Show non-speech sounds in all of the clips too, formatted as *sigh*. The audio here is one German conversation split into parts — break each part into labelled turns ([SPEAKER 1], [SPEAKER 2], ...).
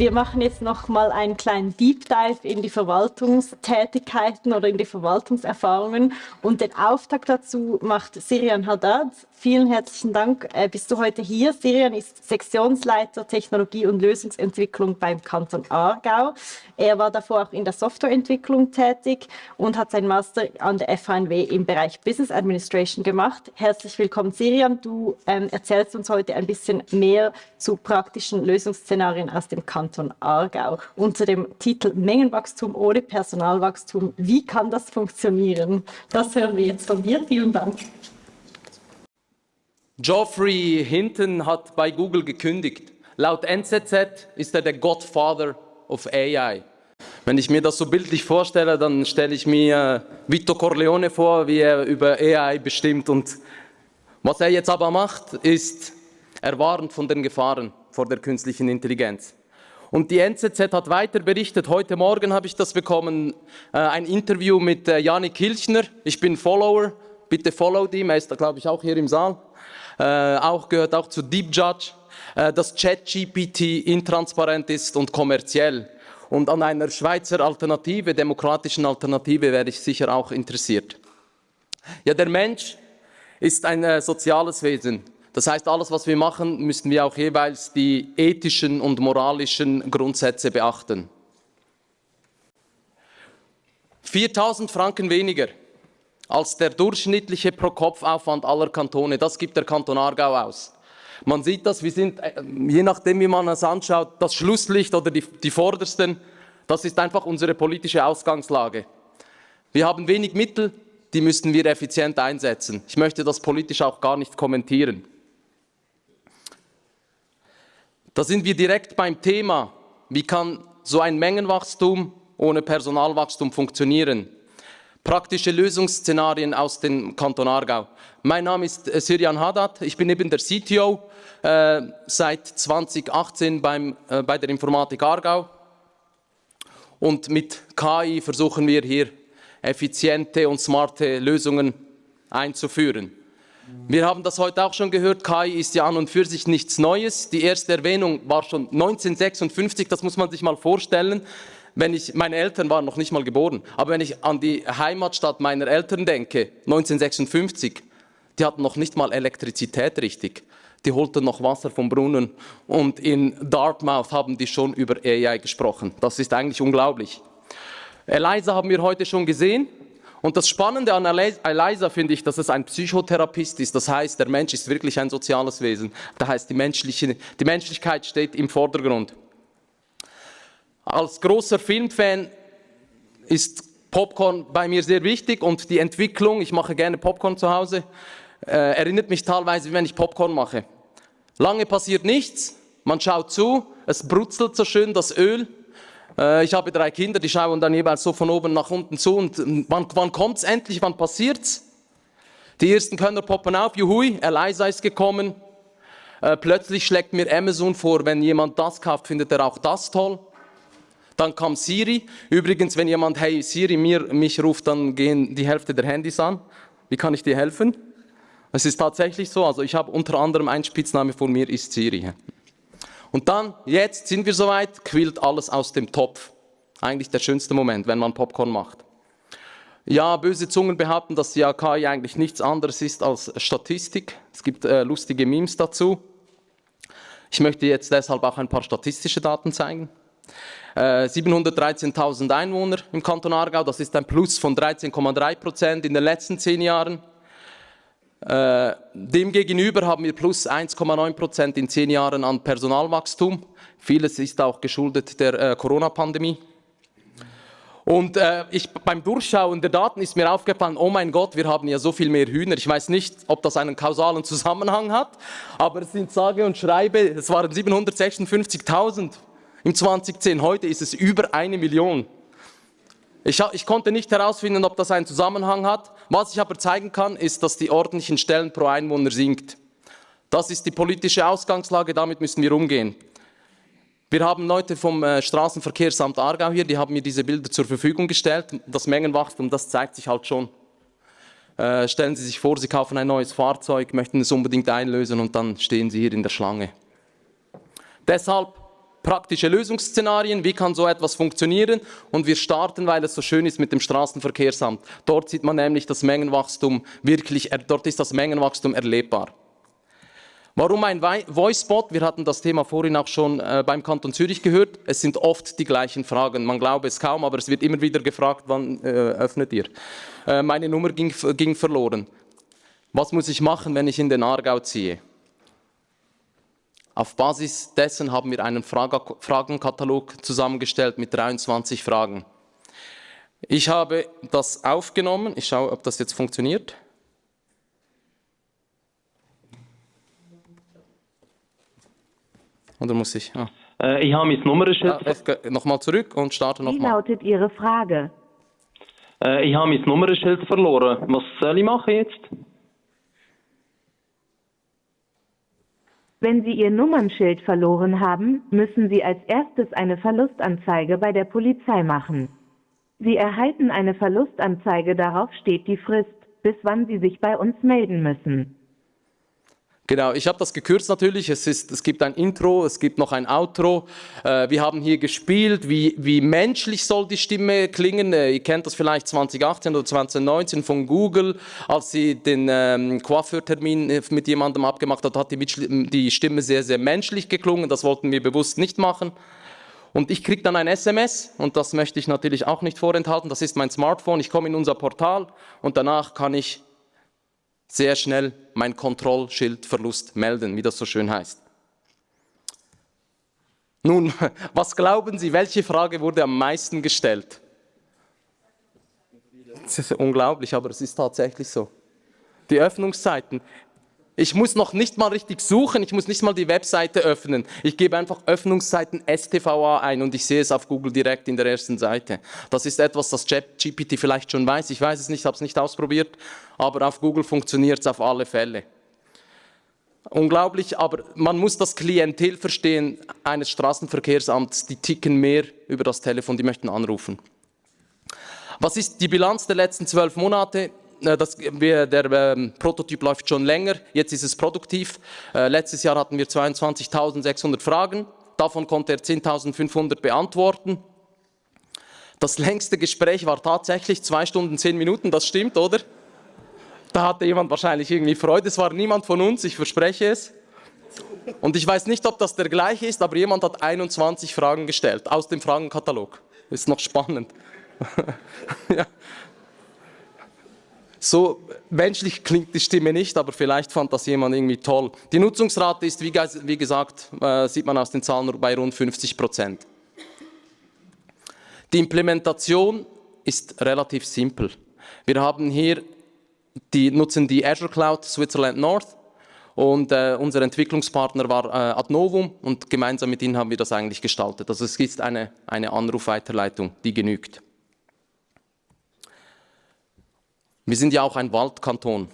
[SPEAKER 1] Wir machen jetzt noch mal einen kleinen Deep Dive in die Verwaltungstätigkeiten oder in die Verwaltungserfahrungen. Und den Auftakt dazu macht Sirian Haddad. Vielen herzlichen Dank, äh, bist du heute hier. Sirian ist Sektionsleiter Technologie und Lösungsentwicklung beim Kanton Aargau. Er war davor auch in der Softwareentwicklung tätig und hat seinen Master an der FHNW im Bereich Business Administration gemacht. Herzlich willkommen, Sirian. Du ähm, erzählst uns heute ein bisschen mehr zu praktischen Lösungsszenarien aus dem Kanton Aargau unter dem Titel Mengenwachstum ohne Personalwachstum. Wie kann das funktionieren? Das hören wir jetzt von dir. Vielen Dank.
[SPEAKER 2] Geoffrey Hinton hat bei Google gekündigt. Laut NZZ ist er der Godfather of AI. Wenn ich mir das so bildlich vorstelle, dann stelle ich mir Vito Corleone vor, wie er über AI bestimmt. Und was er jetzt aber macht, ist, er warnt von den Gefahren vor der künstlichen Intelligenz. Und die NZZ hat weiter berichtet, heute Morgen habe ich das bekommen, äh, ein Interview mit äh, Janik Hilchner. Ich bin Follower, bitte follow ihm, er ist glaube ich auch hier im Saal äh, auch gehört auch zu Deep Judge, äh, dass ChatGPT intransparent ist und kommerziell. Und an einer Schweizer Alternative, demokratischen Alternative, wäre ich sicher auch interessiert. Ja, der Mensch ist ein äh, soziales Wesen. Das heißt, alles, was wir machen, müssen wir auch jeweils die ethischen und moralischen Grundsätze beachten. 4000 Franken weniger als der durchschnittliche Pro-Kopf-Aufwand aller Kantone. Das gibt der Kanton Aargau aus. Man sieht das, wir sind, äh, je nachdem wie man es anschaut, das Schlusslicht oder die, die Vordersten, das ist einfach unsere politische Ausgangslage. Wir haben wenig Mittel, die müssen wir effizient einsetzen. Ich möchte das politisch auch gar nicht kommentieren. Da sind wir direkt beim Thema, wie kann so ein Mengenwachstum ohne Personalwachstum funktionieren? praktische Lösungsszenarien aus dem Kanton Aargau. Mein Name ist äh, Sirian Haddad, ich bin eben der CTO, äh, seit 2018 beim, äh, bei der Informatik Aargau und mit KI versuchen wir hier effiziente und smarte Lösungen einzuführen. Wir haben das heute auch schon gehört, KI ist ja an und für sich nichts Neues. Die erste Erwähnung war schon 1956, das muss man sich mal vorstellen wenn ich, meine Eltern waren noch nicht mal geboren, aber wenn ich an die Heimatstadt meiner Eltern denke, 1956, die hatten noch nicht mal Elektrizität richtig. Die holten noch Wasser vom Brunnen und in Dartmouth haben die schon über AI gesprochen. Das ist eigentlich unglaublich. Eliza haben wir heute schon gesehen. Und das Spannende an Eliza finde ich, dass es ein Psychotherapist ist. Das heißt, der Mensch ist wirklich ein soziales Wesen. Das heißt, die, menschliche, die Menschlichkeit steht im Vordergrund. Als großer Filmfan ist Popcorn bei mir sehr wichtig und die Entwicklung, ich mache gerne Popcorn zu Hause, äh, erinnert mich teilweise, wie wenn ich Popcorn mache. Lange passiert nichts, man schaut zu, es brutzelt so schön das Öl. Äh, ich habe drei Kinder, die schauen dann jeweils so von oben nach unten zu und wann, wann kommt es endlich, wann passiert's? Die ersten Könner poppen auf, juhui, Eliza ist gekommen. Äh, plötzlich schlägt mir Amazon vor, wenn jemand das kauft, findet er auch das toll. Dann kam Siri. Übrigens, wenn jemand Hey Siri mir, mich ruft, dann gehen die Hälfte der Handys an. Wie kann ich dir helfen? Es ist tatsächlich so. Also ich habe unter anderem ein Spitzname von mir ist Siri. Und dann, jetzt sind wir soweit, quillt alles aus dem Topf. Eigentlich der schönste Moment, wenn man Popcorn macht. Ja, böse Zungen behaupten, dass die AKI eigentlich nichts anderes ist als Statistik. Es gibt äh, lustige Memes dazu. Ich möchte jetzt deshalb auch ein paar statistische Daten zeigen. 713.000 äh, Einwohner im Kanton Aargau, das ist ein Plus von 13,3 Prozent in den letzten zehn Jahren. Äh, demgegenüber haben wir plus 1,9 Prozent in zehn Jahren an Personalwachstum. Vieles ist auch geschuldet der äh, Corona-Pandemie. Und äh, ich, beim Durchschauen der Daten ist mir aufgefallen, oh mein Gott, wir haben ja so viel mehr Hühner. Ich weiß nicht, ob das einen kausalen Zusammenhang hat, aber es sind sage und schreibe, es waren 756.000 im 2010. Heute ist es über eine Million. Ich, ich, konnte nicht herausfinden, ob das einen Zusammenhang hat. Was ich aber zeigen kann, ist, dass die ordentlichen Stellen pro Einwohner sinkt. Das ist die politische Ausgangslage, damit müssen wir umgehen. Wir haben Leute vom äh, Straßenverkehrsamt Aargau hier, die haben mir diese Bilder zur Verfügung gestellt. Das Mengenwachstum, das zeigt sich halt schon. Äh, stellen Sie sich vor, Sie kaufen ein neues Fahrzeug, möchten es unbedingt einlösen und dann stehen Sie hier in der Schlange. Deshalb praktische Lösungsszenarien, wie kann so etwas funktionieren und wir starten, weil es so schön ist mit dem Straßenverkehrsamt. Dort sieht man nämlich das Mengenwachstum wirklich, dort ist das Mengenwachstum erlebbar. Warum ein Voicebot? Wir hatten das Thema vorhin auch schon äh, beim Kanton Zürich gehört. Es sind oft die gleichen Fragen. Man glaube es kaum, aber es wird immer wieder gefragt, wann äh, öffnet ihr? Äh, meine Nummer ging, ging verloren. Was muss ich machen, wenn ich in den Aargau ziehe? Auf Basis dessen haben wir einen Fragenkatalog zusammengestellt mit 23 Fragen. Ich habe das aufgenommen. Ich schaue, ob das jetzt funktioniert. Oder muss ich? Ah.
[SPEAKER 3] Äh, ich habe mein Nummernschild.
[SPEAKER 2] Ah, nochmal zurück und starte nochmal.
[SPEAKER 4] Wie lautet Ihre Frage?
[SPEAKER 3] Äh, ich habe mein Nummernschild verloren. Was soll ich machen jetzt?
[SPEAKER 4] Wenn Sie Ihr Nummernschild verloren haben, müssen Sie als erstes eine Verlustanzeige bei der Polizei machen. Sie erhalten eine Verlustanzeige, darauf steht die Frist, bis wann Sie sich bei uns melden müssen.
[SPEAKER 2] Genau, ich habe das gekürzt natürlich. Es, ist, es gibt ein Intro, es gibt noch ein Outro. Äh, wir haben hier gespielt, wie, wie menschlich soll die Stimme klingen. Äh, ihr kennt das vielleicht 2018 oder 2019 von Google, als sie den ähm, Coiffeurtermin äh, mit jemandem abgemacht hat, hat die, die Stimme sehr, sehr menschlich geklungen. Das wollten wir bewusst nicht machen. Und ich kriege dann ein SMS und das möchte ich natürlich auch nicht vorenthalten. Das ist mein Smartphone. Ich komme in unser Portal und danach kann ich sehr schnell mein Kontrollschildverlust melden, wie das so schön heißt. Nun, *laughs* was glauben Sie, welche Frage wurde am meisten gestellt? Das ist unglaublich, aber es ist tatsächlich so. Die Öffnungszeiten. Ich muss noch nicht mal richtig suchen, ich muss nicht mal die Webseite öffnen. Ich gebe einfach Öffnungszeiten STVA ein und ich sehe es auf Google direkt in der ersten Seite. Das ist etwas, das GPT vielleicht schon weiß. Ich weiß es nicht, habe es nicht ausprobiert, aber auf Google funktioniert es auf alle Fälle. Unglaublich, aber man muss das Klientel verstehen eines Straßenverkehrsamts, die ticken mehr über das Telefon, die möchten anrufen. Was ist die Bilanz der letzten zwölf Monate? Äh, das, wir, der ähm, Prototyp läuft schon länger, jetzt ist es produktiv. Äh, letztes Jahr hatten wir 22.600 Fragen, davon konnte er 10.500 beantworten. Das längste Gespräch war tatsächlich zwei Stunden, zehn Minuten, das stimmt, oder? Da hatte jemand wahrscheinlich irgendwie Freude, es war niemand von uns, ich verspreche es. Und ich weiß nicht, ob das der gleiche ist, aber jemand hat 21 Fragen gestellt aus dem Fragenkatalog. Ist noch spannend. *laughs* ja. So menschlich klingt die Stimme nicht, aber vielleicht fand das jemand irgendwie toll. Die Nutzungsrate ist, wie, gesagt, äh, sieht man aus den Zahlen, bei rund 50 Prozent. Die Implementation ist relativ simpel. Wir haben hier die, nutzen die Azure Cloud Switzerland North und äh, unser Entwicklungspartner war äh, Adnovum und gemeinsam mit ihnen haben wir das eigentlich gestaltet. Also es ist eine, eine Anrufweiterleitung, die genügt. Wir sind ja auch ein Waldkanton.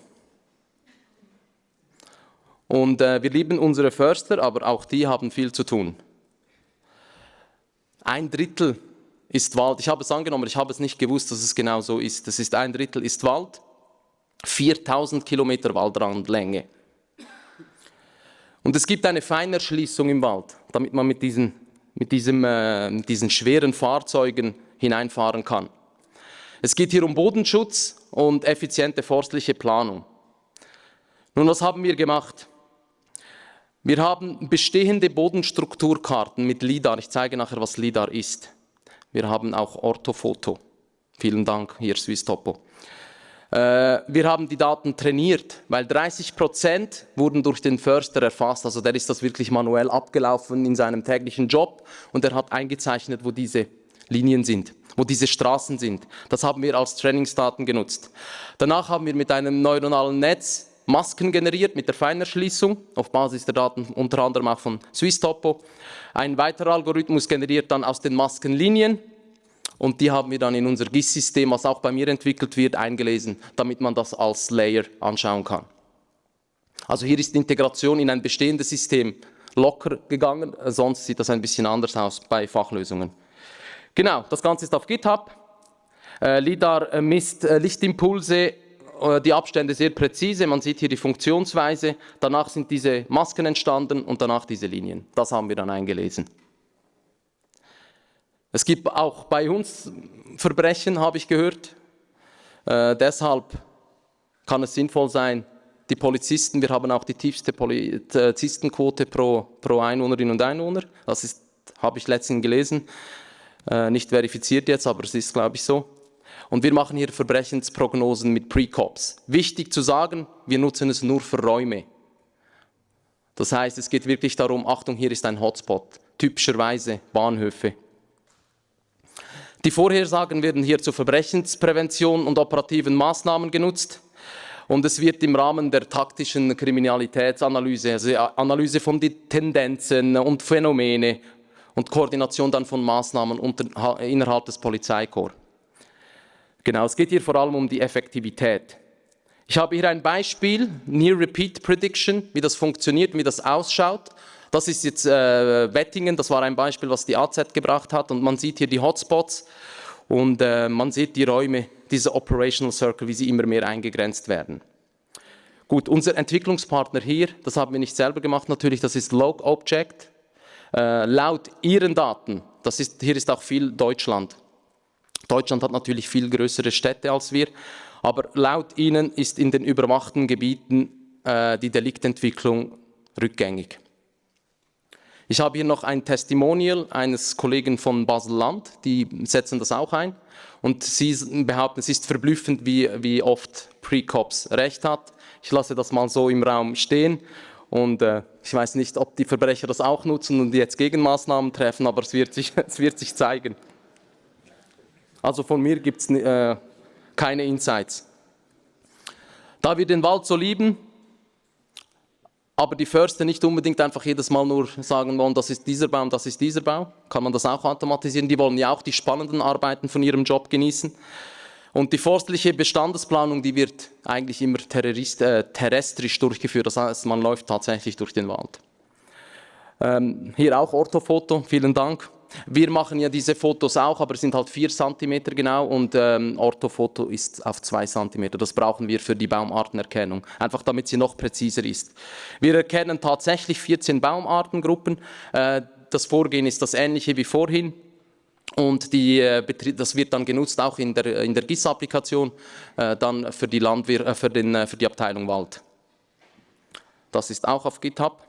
[SPEAKER 2] Und äh, wir lieben unsere Förster, aber auch die haben viel zu tun. Ein Drittel ist Wald. Ich habe es angenommen, ich habe es nicht gewusst, dass es genau so ist. Das ist ein Drittel ist Wald, 4000 Kilometer Waldrandlänge. Und es gibt eine Feinerschließung im Wald, damit man mit diesen, mit diesem, äh, mit diesen schweren Fahrzeugen hineinfahren kann. Es geht hier um Bodenschutz und effiziente forstliche Planung. Nun, was haben wir gemacht? Wir haben bestehende Bodenstrukturkarten mit LIDAR. Ich zeige nachher, was LIDAR ist. Wir haben auch Orthofoto. Vielen Dank, hier Swiss Topo. Äh, wir haben die Daten trainiert, weil 30 Prozent wurden durch den Förster erfasst. Also der ist das wirklich manuell abgelaufen in seinem täglichen Job und er hat eingezeichnet, wo diese Linien sind wo diese Straßen sind. Das haben wir als Trainingsdaten genutzt. Danach haben wir mit einem neuronalen Netz Masken generiert mit der Feinerschließung auf Basis der Daten unter anderem auch von SwissTopo. Ein weiterer Algorithmus generiert dann aus den Maskenlinien und die haben wir dann in unser GIS-System, was auch bei mir entwickelt wird, eingelesen, damit man das als Layer anschauen kann. Also hier ist die Integration in ein bestehendes System locker gegangen, sonst sieht das ein bisschen anders aus bei Fachlösungen. Genau, das Ganze ist auf GitHub. Äh, LIDAR äh, misst äh, Lichtimpulse, die Abstände sehr präzise. Man sieht hier die Funktionsweise. Danach sind diese Masken entstanden und danach diese Linien. Das haben wir dann eingelesen. Es gibt auch bei uns Verbrechen, habe ich gehört. Deshalb kann es sinnvoll sein, die Polizisten, wir haben auch die tiefste Polizistenquote pro, pro Einwohnerin und Einwohner. Das ist, habe ich letztens gelesen. Äh, nicht verifiziert jetzt, aber es ist, glaube ich, so. Und wir machen hier Verbrechensprognosen mit Pre-Cops. Wichtig zu sagen, wir nutzen es nur für Räume. Das heißt, es geht wirklich darum, Achtung, hier ist ein Hotspot, typischerweise Bahnhöfe. Die Vorhersagen werden hier zur Verbrechensprävention und operativen Maßnahmen genutzt. Und es wird im Rahmen der taktischen Kriminalitätsanalyse, also Analyse von den Tendenzen und Phänomene und Koordination dann von Maßnahmen unter, innerhalb des Polizeikorps. Genau, es geht hier vor allem um die Effektivität. Ich habe hier ein Beispiel, Near Repeat Prediction, wie das funktioniert, wie das ausschaut. Das ist jetzt äh, Wettingen, das war ein Beispiel, was die AZ gebracht hat und man sieht hier die Hotspots und äh, man sieht die Räume, diese Operational Circle, wie sie immer mehr eingegrenzt werden. Gut, unser Entwicklungspartner hier, das haben wir nicht selber gemacht natürlich, das ist Log Object. Äh, laut ihren Daten, das ist, hier ist auch viel Deutschland. Deutschland hat natürlich viel größere Städte als wir, aber laut ihnen ist in den überwachten Gebieten äh, die Deliktentwicklung rückgängig. Ich habe hier noch ein Testimonial eines Kollegen von Basel-Land, die setzen das auch ein. Und sie behaupten, es ist verblüffend, wie, wie oft Pre-Cops recht hat. Ich lasse das mal so im Raum stehen. Und äh, ich weiß nicht, ob die Verbrecher das auch nutzen und jetzt Gegenmaßnahmen treffen, aber es wird sich, *laughs* es wird sich zeigen. Also von mir gibt es äh, keine Insights. Da wir den Wald so lieben, aber die Förster nicht unbedingt einfach jedes Mal nur sagen wollen, das ist dieser Baum, das ist dieser Baum, kann man das auch automatisieren. Die wollen ja auch die spannenden Arbeiten von ihrem Job genießen. Und die forstliche Bestandesplanung, die wird eigentlich immer äh, terrestrisch durchgeführt, das heißt, man läuft tatsächlich durch den Wald. Ähm, hier auch Orthofoto, vielen Dank. Wir machen ja diese Fotos auch, aber es sind halt 4 cm genau und ähm, Orthofoto ist auf 2 cm. Das brauchen wir für die Baumartenerkennung, einfach damit sie noch präziser ist. Wir erkennen tatsächlich 14 Baumartengruppen. Äh, das Vorgehen ist das ähnliche wie vorhin. Und die, äh, das wird dann genutzt auch in der, in der GIS-Applikation, äh, dann für die, Landwir äh, für, den, für die Abteilung Wald. Das ist auch auf GitHub.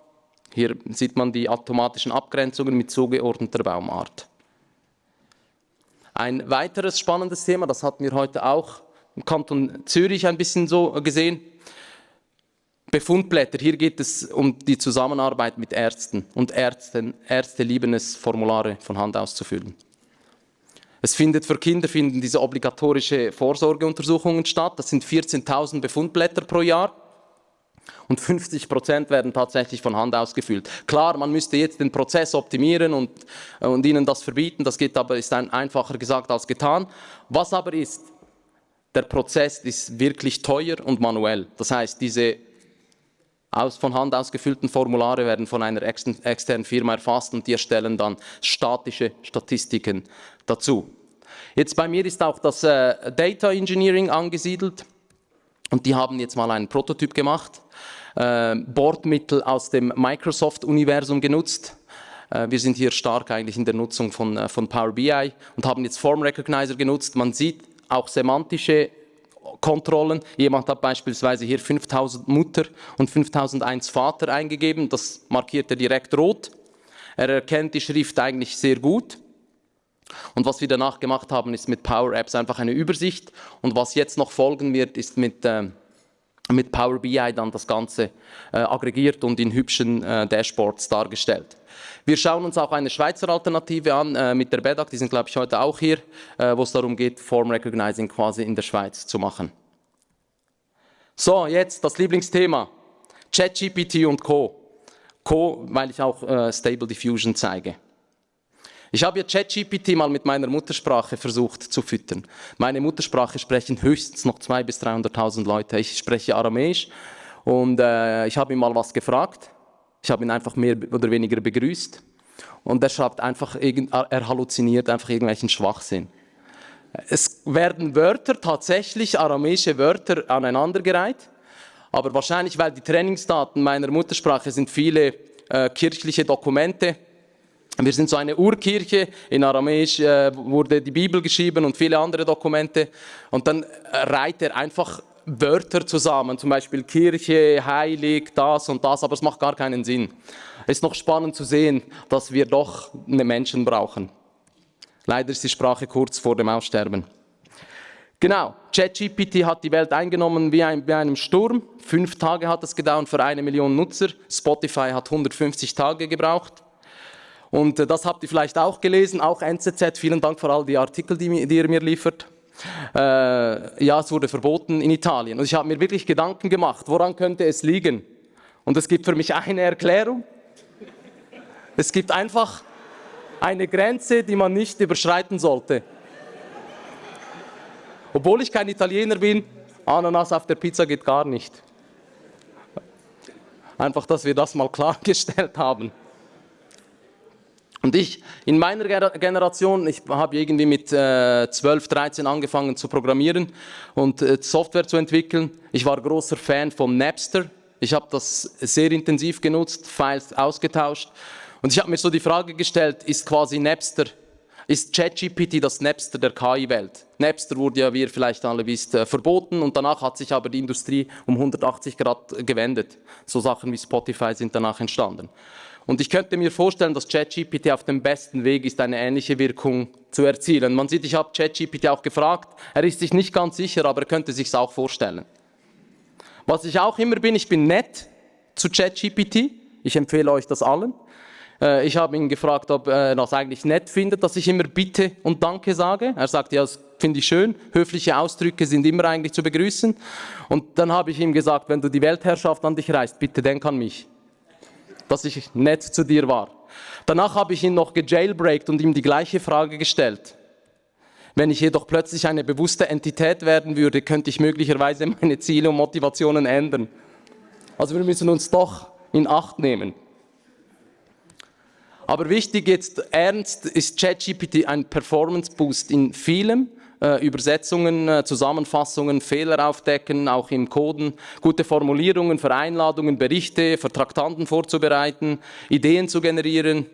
[SPEAKER 2] Hier sieht man die automatischen Abgrenzungen mit zugeordneter Baumart. Ein weiteres spannendes Thema, das hatten wir heute auch im Kanton Zürich ein bisschen so gesehen. Befundblätter, hier geht es um die Zusammenarbeit mit Ärzten und Ärzten, Ärzte lieben es, Formulare von Hand auszufüllen. Es findet für Kinder finden diese obligatorische Vorsorgeuntersuchungen statt, das sind 14.000 Befundblätter pro Jahr und 50 Prozent werden tatsächlich von Hand ausgefüllt. Klar, man müsste jetzt den Prozess optimieren und, äh, und ihnen das verbieten, das geht aber, ist ein, einfacher gesagt als getan. Was aber ist, der Prozess ist wirklich teuer und manuell. Das heißt, diese aus, von Hand ausgefüllten Formulare werden von einer externen Firma erfasst und die erstellen dann statische Statistiken dazu. Jetzt bei mir ist auch das äh, Data Engineering angesiedelt und die haben jetzt mal einen Prototyp gemacht äh, Bordmittel aus dem Microsoft-Universum genutzt. Äh, wir sind hier stark eigentlich in der Nutzung von, äh, von Power BI und haben jetzt Form Recognizer genutzt. Man sieht auch semantische Kontrollen. Jemand hat beispielsweise hier 5000 Mutter und 5001 Vater eingegeben. Das markiert er direkt rot. Er erkennt die Schrift eigentlich sehr gut. Und was wir danach gemacht haben, ist mit Power Apps einfach eine Übersicht. Und was jetzt noch folgen wird, ist mit äh, mit Power BI dann das Ganze äh, aggregiert und in hübschen äh, Dashboards dargestellt. Wir schauen uns auch eine Schweizer Alternative an äh, mit der BEDAC, die sind glaube ich heute auch hier, äh, wo es darum geht, Form Recognizing quasi in der Schweiz zu machen. So, jetzt das Lieblingsthema, ChatGPT und Co. Co, weil ich auch äh, Stable Diffusion zeige. Ich habe ja ChatGPT mal mit meiner Muttersprache versucht zu füttern. Meine Muttersprache sprechen höchstens noch 200.000 bis 300.000 Leute. Ich spreche Aramäisch und äh, ich habe ihn mal was gefragt. Ich habe ihn einfach mehr oder weniger begrüßt und er schreibt einfach, er halluziniert einfach irgendwelchen Schwachsinn. Es werden Wörter, tatsächlich aramäische Wörter aneinandergereiht, aber wahrscheinlich, weil die Trainingsdaten meiner Muttersprache sind viele äh, kirchliche Dokumente, Wir sind so eine Urkirche, in Aramäisch äh, wurde die Bibel geschrieben und viele andere Dokumente. Und dann reiht er einfach Wörter zusammen, zum Beispiel Kirche, heilig, das und das, aber es macht gar keinen Sinn. Es ist noch spannend zu sehen, dass wir doch eine Menschen brauchen. Leider ist die Sprache kurz vor dem Aussterben. Genau, ChatGPT hat die Welt eingenommen wie ein, bei einem Sturm. Fünf Tage hat es gedauert für eine Million Nutzer. Spotify hat 150 Tage gebraucht. Und äh, das habt ihr vielleicht auch gelesen, auch NZZ. Vielen Dank für all die Artikel, die, die ihr mir liefert. Äh, ja, es wurde verboten in Italien. Und ich habe mir wirklich Gedanken gemacht, woran könnte es liegen? Und es gibt für mich eine Erklärung. Es gibt einfach eine Grenze, die man nicht überschreiten sollte. Obwohl ich kein Italiener bin, Ananas auf der Pizza geht gar nicht. Einfach, dass wir das mal klargestellt haben. Und ich, in meiner Generation, ich habe irgendwie mit äh, 12, 13 angefangen zu programmieren und äh, Software zu entwickeln. Ich war großer Fan von Napster. Ich habe das sehr intensiv genutzt, Files ausgetauscht. Und ich habe mir so die Frage gestellt, ist quasi Napster, ist ChatGPT das Napster der KI-Welt? Napster wurde ja, wie ihr vielleicht alle wisst, äh, verboten und danach hat sich aber die Industrie um 180 Grad gewendet. So Sachen wie Spotify sind danach entstanden. Und ich könnte mir vorstellen, dass ChatGPT auf dem besten Weg ist, eine ähnliche Wirkung zu erzielen. Man sieht, ich habe ChatGPT auch gefragt, er ist sich nicht ganz sicher, aber er könnte sich auch vorstellen. Was ich auch immer bin, ich bin nett zu ChatGPT. Ich empfehle euch das allen. Äh, ich habe ihn gefragt, ob er das eigentlich nett findet, dass ich immer Bitte und Danke sage. Er sagt, ja, das finde ich schön. Höfliche Ausdrücke sind immer eigentlich zu begrüßen. Und dann habe ich ihm gesagt, wenn du die Weltherrschaft an dich reißt, bitte denk an mich dass ich nett zu dir war. Danach habe ich ihn noch gejailbreakt und ihm die gleiche Frage gestellt. Wenn ich jedoch plötzlich eine bewusste Entität werden würde, könnte ich möglicherweise *laughs* meine Ziele und Motivationen ändern. Also wir müssen uns doch in Acht nehmen. Aber wichtig jetzt ernst ist ChatGPT ein Performance Boost in vielem, äh, Übersetzungen, äh, Zusammenfassungen, Fehler aufdecken, auch im Coden, gute Formulierungen für Einladungen, Berichte, für Traktanten vorzubereiten, Ideen zu generieren.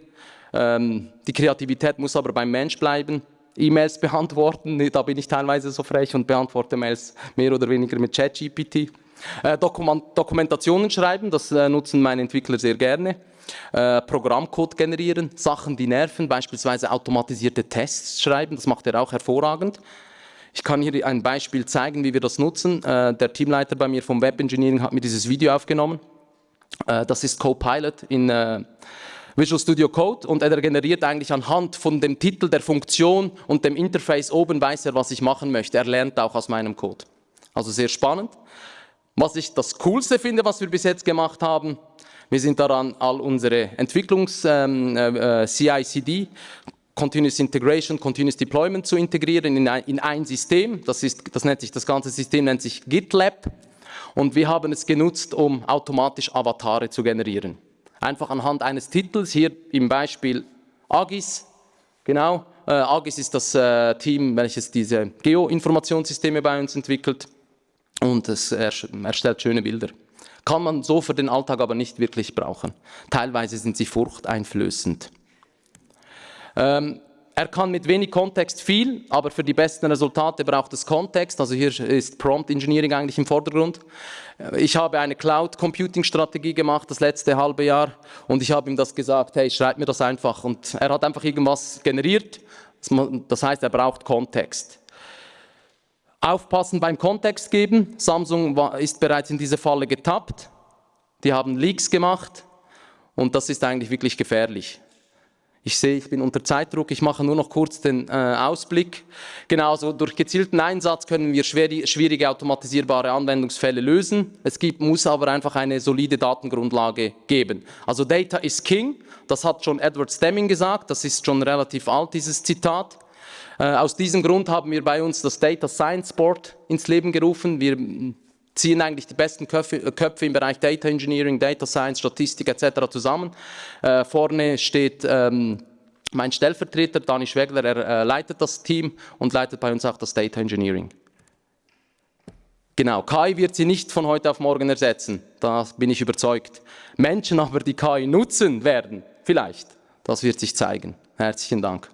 [SPEAKER 2] Ähm, die Kreativität muss aber beim Mensch bleiben. E-Mails beantworten, da bin ich teilweise so frech und beantworte Mails mehr oder weniger mit ChatGPT. Äh, Dokumentationen schreiben, das äh, nutzen meine Entwickler sehr gerne. Äh, Programmcode generieren, Sachen, die nerven, beispielsweise automatisierte Tests schreiben, das macht er auch hervorragend. Ich kann hier ein Beispiel zeigen, wie wir das nutzen. Der Teamleiter bei mir vom Web Engineering hat mir dieses Video aufgenommen. Das ist Copilot in Visual Studio Code und er generiert eigentlich anhand von dem Titel der Funktion und dem Interface oben weiß er, was ich machen möchte. Er lernt auch aus meinem Code. Also sehr spannend. Was ich das Coolste finde, was wir bis jetzt gemacht haben, wir sind daran, all unsere Entwicklungs-CI-CD, ähm, äh, Continuous Integration, Continuous Deployment zu integrieren in ein, in ein System. Das, ist, das nennt sich, das ganze System nennt sich GitLab. Und wir haben es genutzt, um automatisch Avatare zu generieren. Einfach anhand eines Titels, hier im Beispiel Agis, genau. Äh, Agis ist das äh, Team, welches diese Geo-Informationssysteme bei uns entwickelt und es erstellt schöne Bilder kann man so für den Alltag aber nicht wirklich brauchen. Teilweise sind sie furchteinflößend. Ähm, er kann mit wenig Kontext viel, aber für die besten Resultate braucht es Kontext. Also hier ist Prompt Engineering eigentlich im Vordergrund. Äh, ich habe eine Cloud Computing Strategie gemacht das letzte halbe Jahr und ich habe ihm das gesagt, hey, schreib mir das einfach. Und er hat einfach irgendwas generiert. Das heißt, er braucht Kontext. Aufpassen beim Kontext geben. Samsung ist bereits in diese Falle getappt. Die haben Leaks gemacht und das ist eigentlich wirklich gefährlich. Ich sehe, ich bin unter Zeitdruck, ich mache nur noch kurz den äh, Ausblick. Genauso durch gezielten Einsatz können wir schwierige automatisierbare Anwendungsfälle lösen. Es gibt, muss aber einfach eine solide Datengrundlage geben. Also Data is King, das hat schon Edward Stemming gesagt, das ist schon relativ alt, dieses Zitat. Äh, aus diesem Grund haben wir bei uns das Data Science Board ins Leben gerufen. Wir ziehen eigentlich die besten Köpfe, Köpfe, im Bereich Data Engineering, Data Science, Statistik etc. zusammen. Äh, vorne steht ähm, mein Stellvertreter, Dani Schwegler, er äh, leitet das Team und leitet bei uns auch das Data Engineering. Genau, KI wird sie nicht von heute auf morgen ersetzen, da bin ich überzeugt. Menschen aber, die KI nutzen werden, vielleicht. Das wird sich zeigen. Herzlichen Dank.